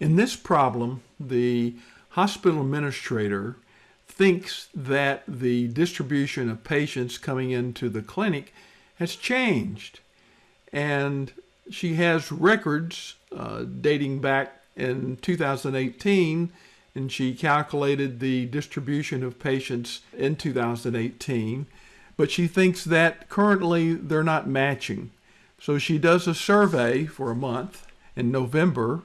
In this problem, the hospital administrator thinks that the distribution of patients coming into the clinic has changed. And she has records uh, dating back in 2018, and she calculated the distribution of patients in 2018. But she thinks that currently they're not matching. So she does a survey for a month in November,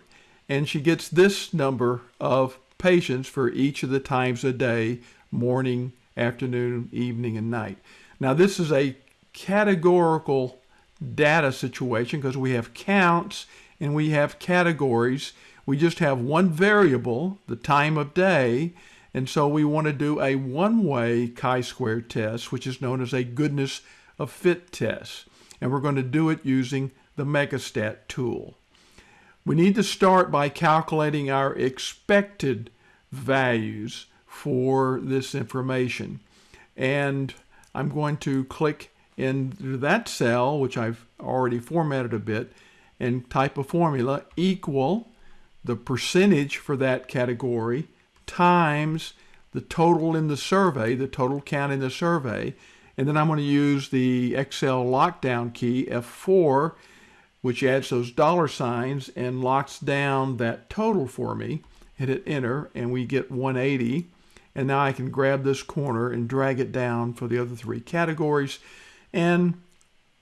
and she gets this number of patients for each of the times a day morning, afternoon, evening, and night. Now, this is a categorical data situation because we have counts and we have categories. We just have one variable, the time of day, and so we want to do a one-way chi-square test, which is known as a goodness of fit test. And we're going to do it using the Megastat tool. We need to start by calculating our expected values for this information. And I'm going to click into that cell, which I've already formatted a bit, and type a formula equal the percentage for that category times the total in the survey, the total count in the survey. And then I'm going to use the Excel lockdown key, F4, which adds those dollar signs and locks down that total for me hit it enter, and we get 180. And now I can grab this corner and drag it down for the other three categories. And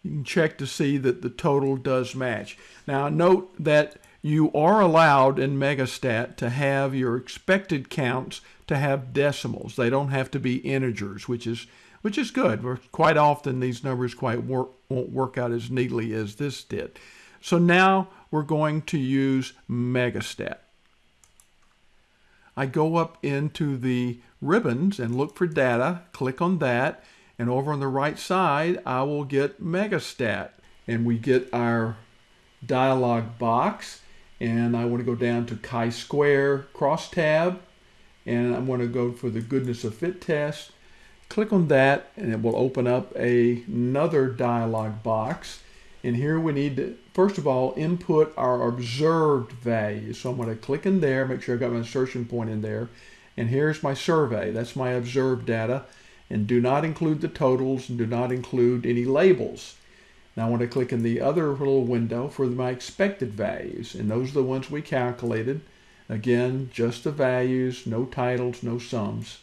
you can check to see that the total does match. Now note that you are allowed in Megastat to have your expected counts to have decimals. They don't have to be integers, which is which is good. Quite often these numbers quite work, won't work out as neatly as this did. So now we're going to use Megastat. I go up into the ribbons and look for data, click on that, and over on the right side, I will get Megastat. And we get our dialog box, and I want to go down to chi-square crosstab, and I'm going to go for the goodness of fit test. Click on that, and it will open up a, another dialog box. And here we need to, first of all, input our observed values. So I'm going to click in there, make sure I've got my insertion point in there. And here's my survey. That's my observed data. And do not include the totals and do not include any labels. Now I want to click in the other little window for my expected values. And those are the ones we calculated. Again, just the values, no titles, no sums.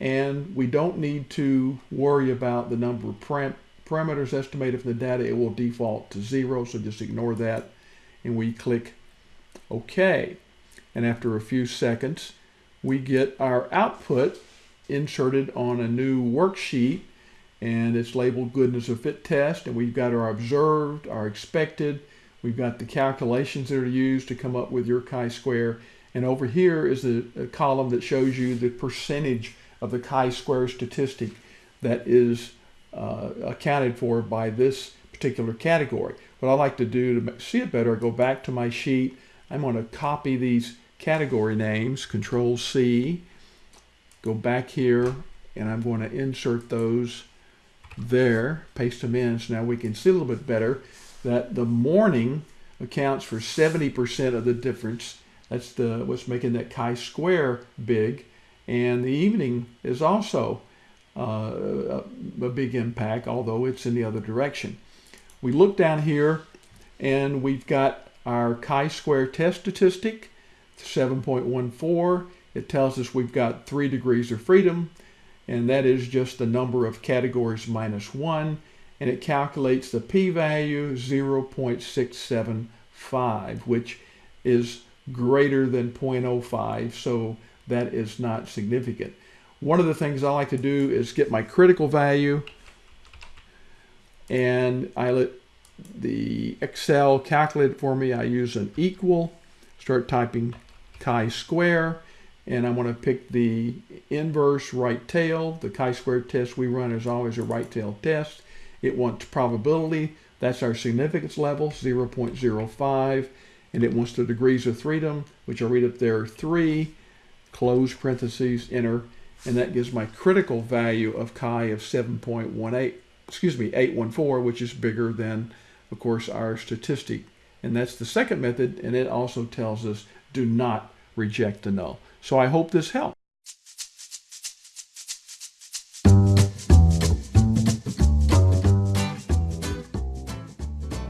And we don't need to worry about the number of parameters estimated from the data, it will default to zero, so just ignore that. And we click OK. And after a few seconds, we get our output inserted on a new worksheet and it's labeled goodness of fit test and we've got our observed, our expected, we've got the calculations that are used to come up with your chi-square and over here is a column that shows you the percentage of the chi-square statistic that is uh, accounted for by this particular category. What I like to do to see it better, go back to my sheet. I'm going to copy these category names, Control C, go back here, and I'm going to insert those there, paste them in, so now we can see a little bit better that the morning accounts for 70% of the difference. That's the what's making that chi-square big. And the evening is also uh, a big impact, although it's in the other direction. We look down here and we've got our chi-square test statistic, 7.14. It tells us we've got three degrees of freedom, and that is just the number of categories minus one, and it calculates the p-value 0.675, which is greater than 0.05, so that is not significant. One of the things I like to do is get my critical value. And I let the Excel calculate it for me. I use an equal, start typing chi-square, and I want to pick the inverse right tail. The chi-square test we run is always a right tail test. It wants probability. That's our significance level, 0.05. And it wants the degrees of freedom, which I'll read up there, 3, close parentheses, enter and that gives my critical value of chi of 7.18, excuse me, 814, which is bigger than, of course, our statistic. And that's the second method, and it also tells us Do not reject the null. So I hope this helped.